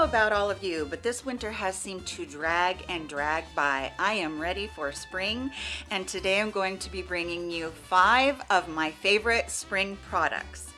know about all of you, but this winter has seemed to drag and drag by. I am ready for spring, and today I'm going to be bringing you five of my favorite spring products.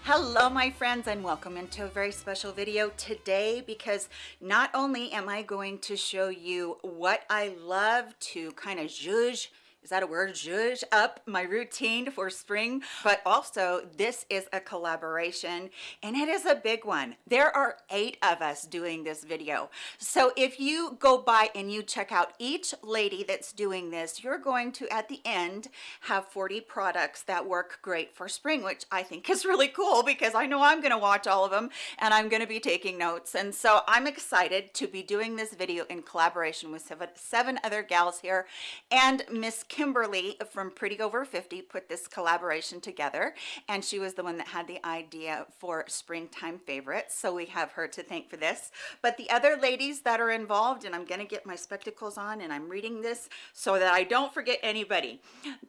Hello my friends and welcome into a very special video today because not only am I going to show you what I love to kind of zhuzh is that a word? Zhuzh up my routine for spring. But also this is a collaboration and it is a big one. There are eight of us doing this video. So if you go by and you check out each lady that's doing this you're going to at the end have 40 products that work great for spring which i think is really cool because i know i'm going to watch all of them and i'm going to be taking notes. And so i'm excited to be doing this video in collaboration with seven, seven other gals here. And miss Kimberly from Pretty Over 50 put this collaboration together and she was the one that had the idea for springtime favorites. So we have her to thank for this. But the other ladies that are involved, and I'm gonna get my spectacles on and I'm reading this so that I don't forget anybody.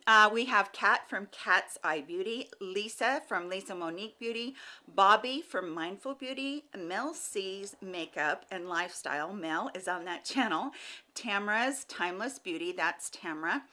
Uh, we have Kat from Kat's Eye Beauty, Lisa from Lisa Monique Beauty, Bobby from Mindful Beauty, Mel C's Makeup and Lifestyle. Mel is on that channel. Tamra's Timeless Beauty, that's Tamra.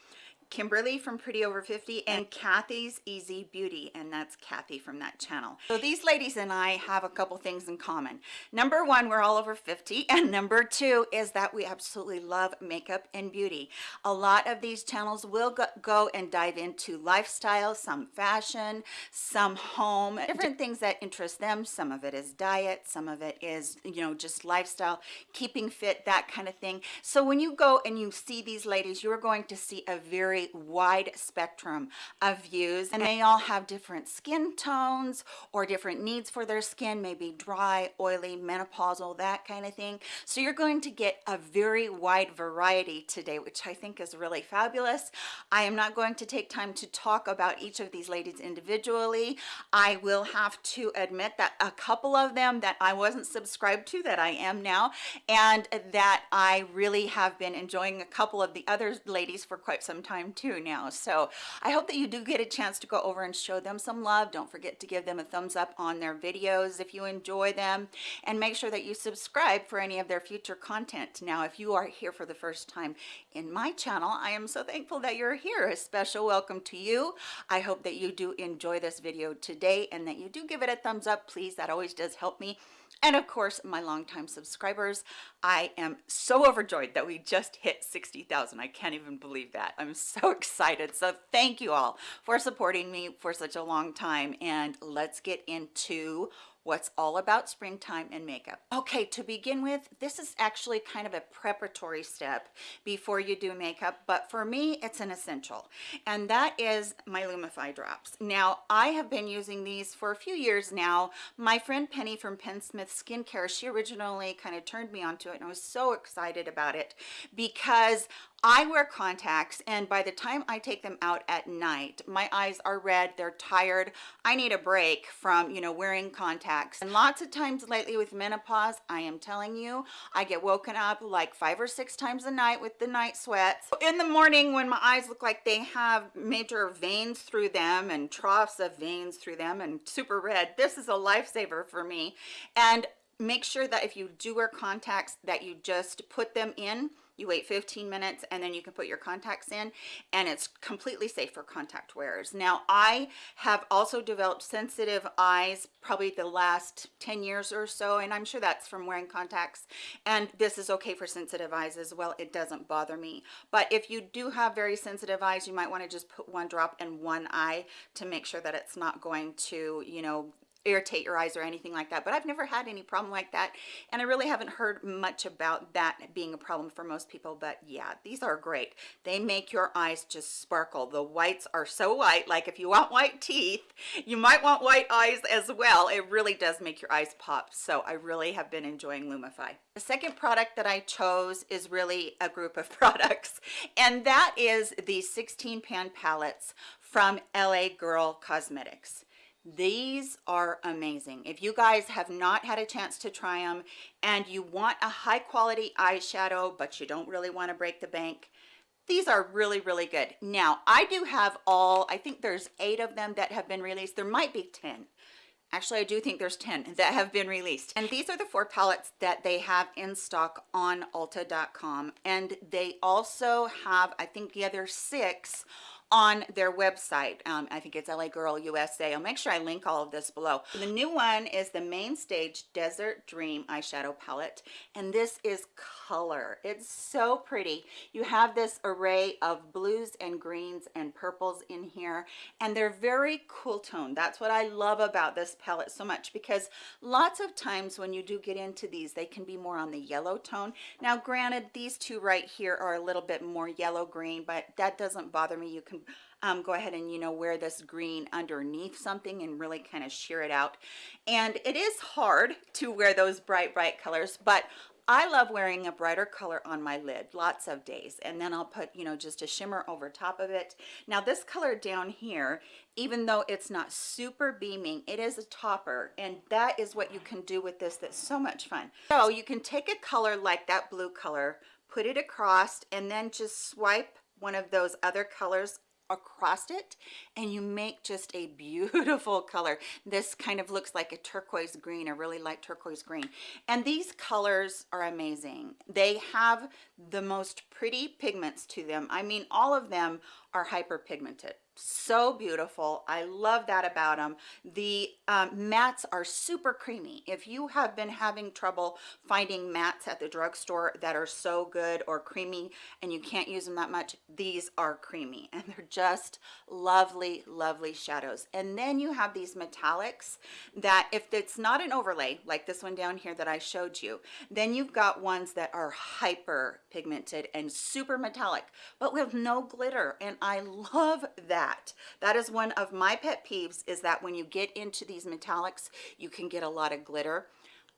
Kimberly from Pretty Over 50 and Kathy's Easy Beauty and that's Kathy from that channel. So these ladies and I have a couple things in common. Number one, we're all over 50 and number two is that we absolutely love makeup and beauty. A lot of these channels will go and dive into lifestyle, some fashion, some home, different things that interest them. Some of it is diet, some of it is, you know, just lifestyle, keeping fit, that kind of thing. So when you go and you see these ladies, you're going to see a very very wide spectrum of views and they all have different skin tones or different needs for their skin maybe dry oily menopausal that kind of thing. So you're going to get a very wide variety today which i think is really fabulous. I am not going to take time to talk about each of these ladies individually. I will have to admit that a couple of them that i wasn't subscribed to that i am now and that i really have been enjoying a couple of the other ladies for quite some time time too now. So i hope that you do get a chance to go over and show them some love. Don't forget to give them a thumbs up on their videos if you enjoy them. And make sure that you subscribe for any of their future content. Now if you are here for the first time in my channel i am so thankful that you're here. A special welcome to you. I hope that you do enjoy this video today and that you do give it a thumbs up. Please that always does help me and of course my longtime subscribers i am so overjoyed that we just hit 60,000 i can't even believe that. I'm so excited. So thank you all for supporting me for such a long time. And let's get into what's all about springtime and makeup. Okay, to begin with, this is actually kind of a preparatory step before you do makeup, but for me, it's an essential, and that is my Lumify drops. Now, I have been using these for a few years now. My friend Penny from Pensmith Skincare, she originally kind of turned me onto it, and I was so excited about it because I wear contacts and by the time I take them out at night, my eyes are red, they're tired. I need a break from, you know, wearing contacts. And lots of times lately with menopause, I am telling you, I get woken up like five or six times a night with the night sweats. In the morning when my eyes look like they have major veins through them and troughs of veins through them and super red, this is a lifesaver for me. And make sure that if you do wear contacts that you just put them in you wait 15 minutes and then you can put your contacts in and it's completely safe for contact wearers. Now i have also developed sensitive eyes probably the last 10 years or so and i'm sure that's from wearing contacts and this is okay for sensitive eyes as well. It doesn't bother me. But if you do have very sensitive eyes you might want to just put one drop in one eye to make sure that it's not going to you know irritate your eyes or anything like that but I've never had any problem like that and I really haven't heard much about that being a problem for most people but yeah these are great. They make your eyes just sparkle. The whites are so white like if you want white teeth you might want white eyes as well. It really does make your eyes pop so I really have been enjoying Lumify. The second product that I chose is really a group of products and that is the 16 pan palettes from LA Girl Cosmetics these are amazing if you guys have not had a chance to try them and you want a high quality eyeshadow but you don't really want to break the bank these are really really good now i do have all i think there's eight of them that have been released there might be 10 Actually, I do think there's 10 that have been released. And these are the four palettes that they have in stock on Ulta.com. And they also have, I think the other six on their website. Um, I think it's LA Girl USA. I'll make sure I link all of this below. The new one is the Main Stage Desert Dream eyeshadow palette. And this is color. It's so pretty. You have this array of blues and greens and purples in here. And they're very cool tone. That's what I love about this palette so much because lots of times when you do get into these, they can be more on the yellow tone. Now, granted, these two right here are a little bit more yellow green, but that doesn't bother me. You can um, go ahead and you know wear this green underneath something and really kind of sheer it out. And it is hard to wear those bright bright colors but I love wearing a brighter color on my lid lots of days. And then I'll put you know just a shimmer over top of it. Now this color down here even though it's not super beaming it is a topper. And that is what you can do with this that's so much fun. So you can take a color like that blue color put it across and then just swipe one of those other colors across it and you make just a beautiful color. This kind of looks like a turquoise green a really light turquoise green. And these colors are amazing. They have the most pretty pigments to them. I mean all of them are hyper pigmented so beautiful. I love that about them the um, mattes are super creamy. If you have been having trouble finding mattes at the drugstore that are so good or creamy and you can't use them that much these are creamy and they're just lovely lovely shadows. And then you have these metallics that if it's not an overlay like this one down here that i showed you then you've got ones that are hyper pigmented and super metallic but with no glitter and i love that. That is one of my pet peeves is that when you get into these metallics you can get a lot of glitter.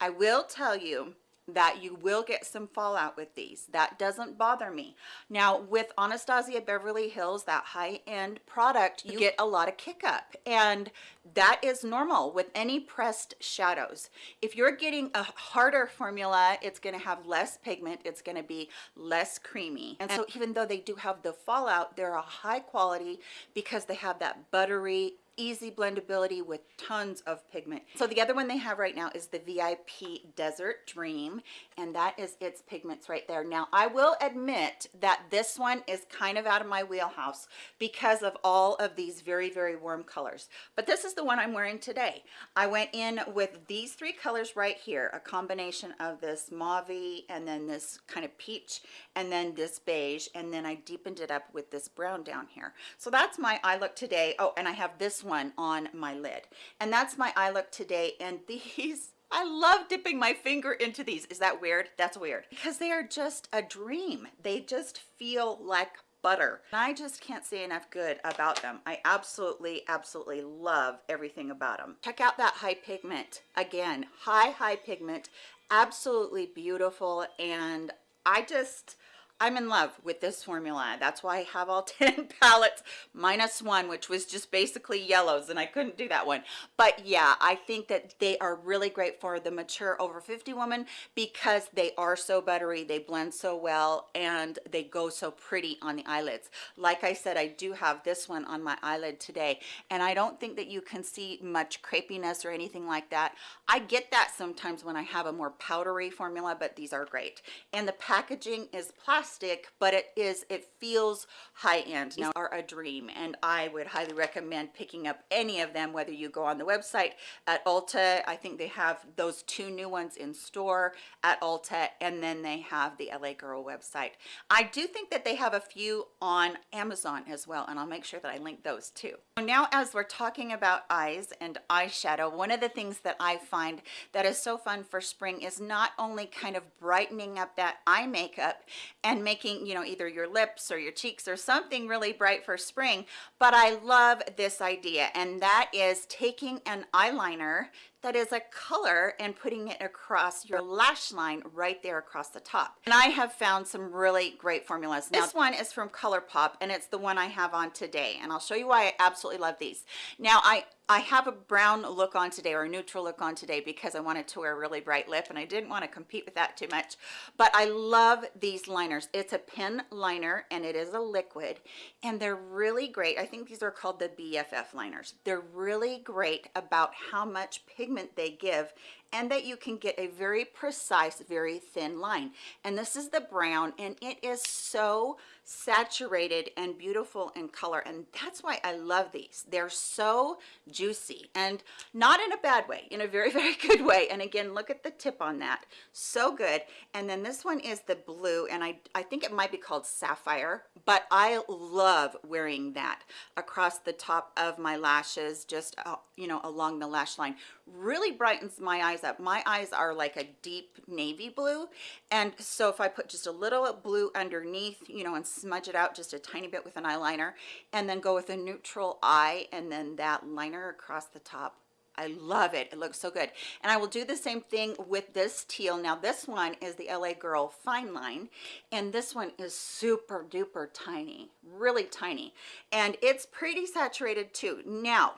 I will tell you that you will get some fallout with these. That doesn't bother me. Now with anastasia beverly hills that high-end product you get a lot of kick up and that is normal with any pressed shadows. If you're getting a harder formula it's going to have less pigment it's going to be less creamy. And so even though they do have the fallout they're a high quality because they have that buttery easy blendability with tons of pigment. So the other one they have right now is the VIP Desert Dream, and that is its pigments right there. Now, I will admit that this one is kind of out of my wheelhouse because of all of these very, very warm colors. But this is the one I'm wearing today. I went in with these three colors right here, a combination of this mauve and then this kind of peach and then this beige, and then I deepened it up with this brown down here. So that's my eye look today. Oh, and I have this one on my lid and that's my eye look today and these I love dipping my finger into these. Is that weird? That's weird. Because they are just a dream. They just feel like butter. And I just can't say enough good about them. I absolutely, absolutely love everything about them. Check out that high pigment. Again, high, high pigment. Absolutely beautiful. And I just, I'm in love with this formula. That's why I have all 10 palettes minus one, which was just basically yellows and I couldn't do that one. But yeah, I think that they are really great for the mature over 50 woman because they are so buttery, they blend so well, and they go so pretty on the eyelids. Like I said, I do have this one on my eyelid today, and I don't think that you can see much crepiness or anything like that. I get that sometimes when I have a more powdery formula, but these are great. And the packaging is plastic plastic but it is it feels high-end now are a dream and i would highly recommend picking up any of them whether you go on the website at ulta i think they have those two new ones in store at ulta and then they have the la girl website. I do think that they have a few on amazon as well and i'll make sure that i link those too. Now as we're talking about eyes and eyeshadow one of the things that i find that is so fun for spring is not only kind of brightening up that eye makeup and making, you know, either your lips or your cheeks or something really bright for spring. But I love this idea, and that is taking an eyeliner that is a color and putting it across your lash line right there across the top. And I have found some really great formulas. Now, this one is from ColourPop and it's the one I have on today. And I'll show you why I absolutely love these. Now, I I have a brown look on today or a neutral look on today because I wanted to wear a really bright lip and I didn't want to compete with that too much. But I love these liners. It's a pen liner and it is a liquid and they're really great. I think these are called the BFF liners. They're really great about how much pigment they give and that you can get a very precise, very thin line. And this is the brown and it is so saturated and beautiful in color. And that's why I love these. They're so juicy and not in a bad way, in a very, very good way. And again, look at the tip on that. So good. And then this one is the blue and I, I think it might be called Sapphire, but I love wearing that across the top of my lashes, just, uh, you know, along the lash line. Really brightens my eyes up. My eyes are like a deep navy blue. And so if I put just a little blue underneath, you know, and smudge it out just a tiny bit with an eyeliner and then go with a neutral eye and then that liner across the top I love it. It looks so good. And I will do the same thing with this teal. Now this one is the LA Girl Fine Line. And this one is super duper tiny, really tiny. And it's pretty saturated too. Now,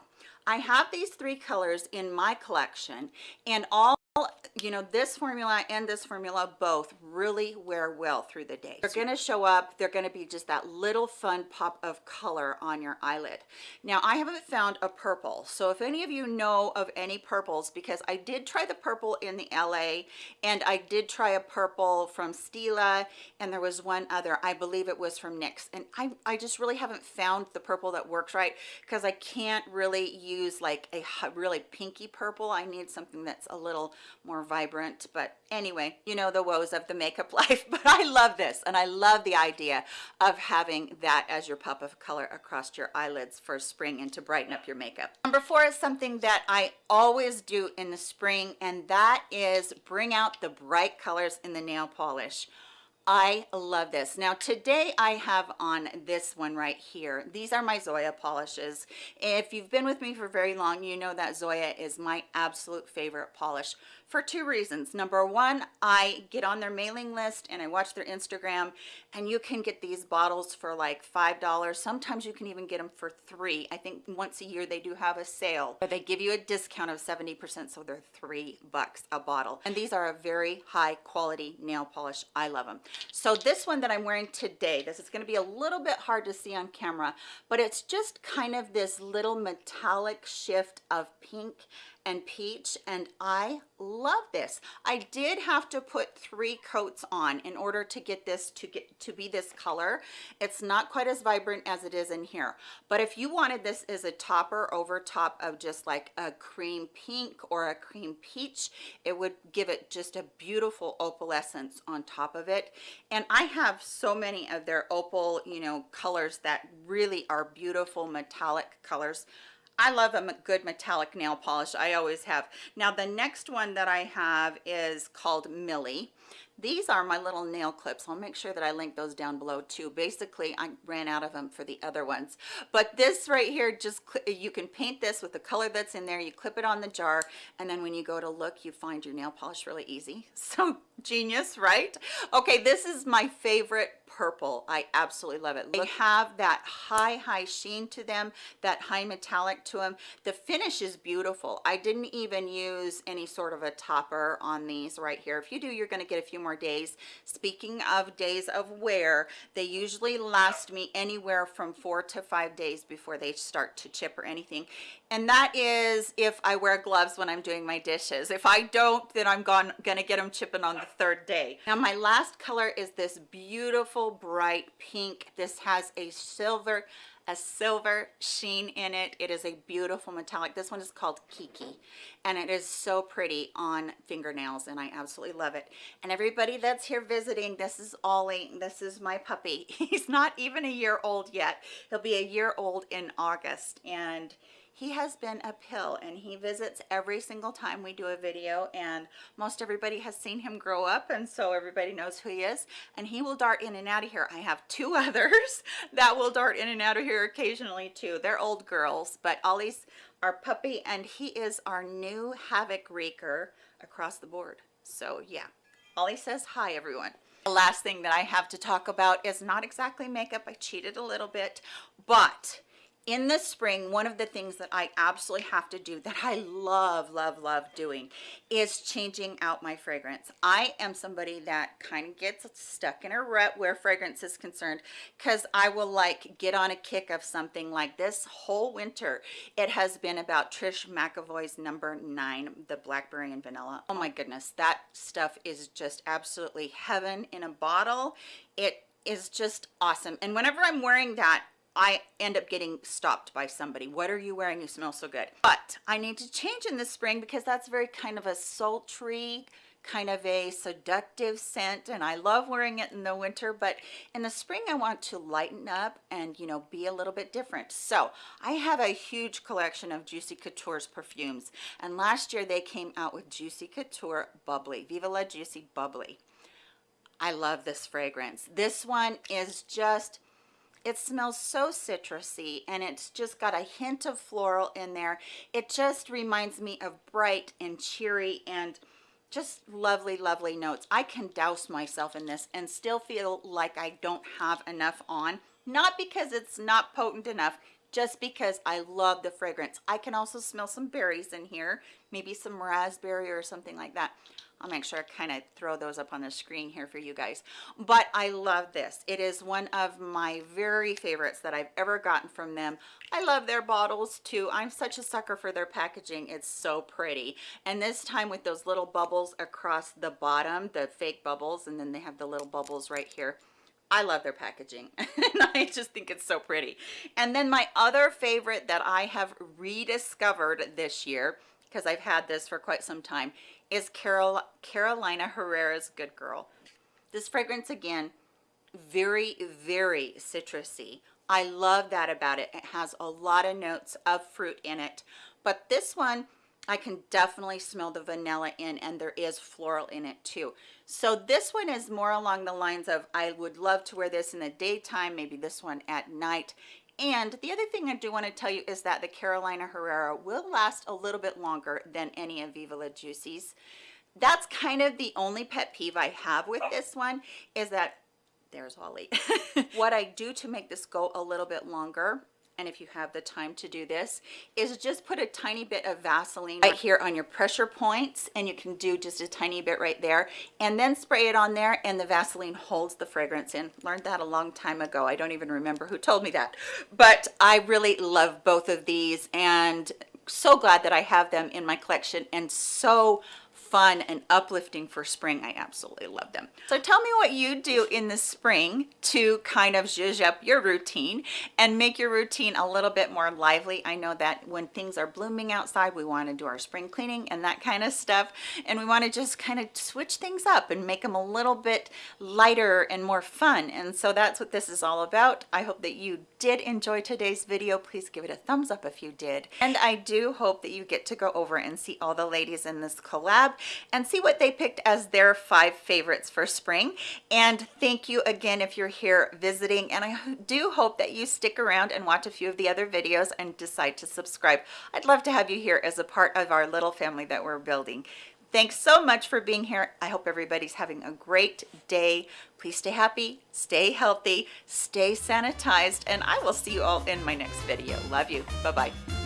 I have these three colors in my collection and all you know this formula and this formula both really wear well through the day. They're going to show up they're going to be just that little fun pop of color on your eyelid. Now i haven't found a purple so if any of you know of any purples because i did try the purple in the la and i did try a purple from stila and there was one other i believe it was from nyx and i i just really haven't found the purple that works right because i can't really use like a really pinky purple i need something that's a little more vibrant but anyway you know the woes of the makeup life but i love this and i love the idea of having that as your pop of color across your eyelids for spring and to brighten up your makeup. Number four is something that i always do in the spring and that is bring out the bright colors in the nail polish I love this. Now today I have on this one right here. These are my Zoya polishes. If you've been with me for very long, you know that Zoya is my absolute favorite polish for two reasons. Number one, I get on their mailing list and I watch their Instagram and you can get these bottles for like $5. Sometimes you can even get them for three. I think once a year they do have a sale, but they give you a discount of 70%, so they're three bucks a bottle. And these are a very high quality nail polish. I love them. So this one that I'm wearing today, this is gonna be a little bit hard to see on camera, but it's just kind of this little metallic shift of pink and peach and I love this. I did have to put three coats on in order to get this to get to be this color. It's not quite as vibrant as it is in here. But if you wanted this as a topper over top of just like a cream pink or a cream peach, it would give it just a beautiful opalescence on top of it. And I have so many of their opal, you know, colors that really are beautiful metallic colors. I love a good metallic nail polish. I always have. Now the next one that I have is called Millie. These are my little nail clips. I'll make sure that I link those down below too. Basically, I ran out of them for the other ones. But this right here, just you can paint this with the color that's in there. You clip it on the jar, and then when you go to look, you find your nail polish really easy. So genius, right? Okay, this is my favorite purple. I absolutely love it. They have that high, high sheen to them, that high metallic to them. The finish is beautiful. I didn't even use any sort of a topper on these right here. If you do, you're going to get a few more days. Speaking of days of wear, they usually last me anywhere from four to five days before they start to chip or anything. And that is if I wear gloves when I'm doing my dishes. If I don't, then I'm gone, gonna get them chipping on the third day. Now my last color is this beautiful bright pink. This has a silver a silver sheen in it. It is a beautiful metallic. This one is called Kiki and it is so pretty on fingernails and I absolutely love it. And everybody that's here visiting, this is Ollie. This is my puppy. He's not even a year old yet. He'll be a year old in August and he has been a pill and he visits every single time we do a video and most everybody has seen him grow up and so everybody knows who he is and he will dart in and out of here. I have two others that will dart in and out of here occasionally too. They're old girls but ollie's our puppy and he is our new havoc wreaker across the board. So yeah. Ollie says hi everyone. The last thing that i have to talk about is not exactly makeup. I cheated a little bit but in the spring one of the things that i absolutely have to do that i love love love doing is changing out my fragrance. I am somebody that kind of gets stuck in a rut where fragrance is concerned because i will like get on a kick of something like this whole winter. It has been about Trish McEvoy's number nine the blackberry and vanilla. Oh my goodness that stuff is just absolutely heaven in a bottle. It is just awesome. And whenever i'm wearing that I end up getting stopped by somebody. What are you wearing? You smell so good. But I need to change in the spring because that's very kind of a sultry, kind of a seductive scent and I love wearing it in the winter but in the spring I want to lighten up and you know be a little bit different so I have a huge collection of Juicy Couture's perfumes and last year they came out with Juicy Couture Bubbly Viva La Juicy Bubbly I love this fragrance this one is just it smells so citrusy and it's just got a hint of floral in there it just reminds me of bright and cheery and just lovely lovely notes i can douse myself in this and still feel like i don't have enough on not because it's not potent enough just because I love the fragrance. I can also smell some berries in here, maybe some raspberry or something like that. I'll make sure I kind of throw those up on the screen here for you guys. But I love this. It is one of my very favorites that I've ever gotten from them. I love their bottles too. I'm such a sucker for their packaging. It's so pretty. And this time with those little bubbles across the bottom, the fake bubbles, and then they have the little bubbles right here. I love their packaging and I just think it's so pretty. And then my other favorite that I have rediscovered this year because I've had this for quite some time is Carol, Carolina Herrera's Good Girl. This fragrance again, very, very citrusy. I love that about it. It has a lot of notes of fruit in it, but this one, I can definitely smell the vanilla in and there is floral in it too. So this one is more along the lines of I would love to wear this in the daytime, maybe this one at night. And the other thing I do want to tell you is that the Carolina Herrera will last a little bit longer than any of Viva La Juicy's. That's kind of the only pet peeve I have with this one is that there's Wally. what I do to make this go a little bit longer and if you have the time to do this is just put a tiny bit of Vaseline right here on your pressure points and you can do just a tiny bit right there and then spray it on there and the Vaseline holds the fragrance in. Learned that a long time ago. I don't even remember who told me that. But I really love both of these and so glad that I have them in my collection and so fun and uplifting for spring. I absolutely love them. So tell me what you do in the spring to kind of zhuzh up your routine and make your routine a little bit more lively. I know that when things are blooming outside, we want to do our spring cleaning and that kind of stuff. And we want to just kind of switch things up and make them a little bit lighter and more fun. And so that's what this is all about. I hope that you did enjoy today's video. Please give it a thumbs up if you did. And I do hope that you get to go over and see all the ladies in this collab and see what they picked as their five favorites for spring. And thank you again if you're here visiting. And I do hope that you stick around and watch a few of the other videos and decide to subscribe. I'd love to have you here as a part of our little family that we're building. Thanks so much for being here. I hope everybody's having a great day. Please stay happy, stay healthy, stay sanitized, and I will see you all in my next video. Love you. Bye-bye.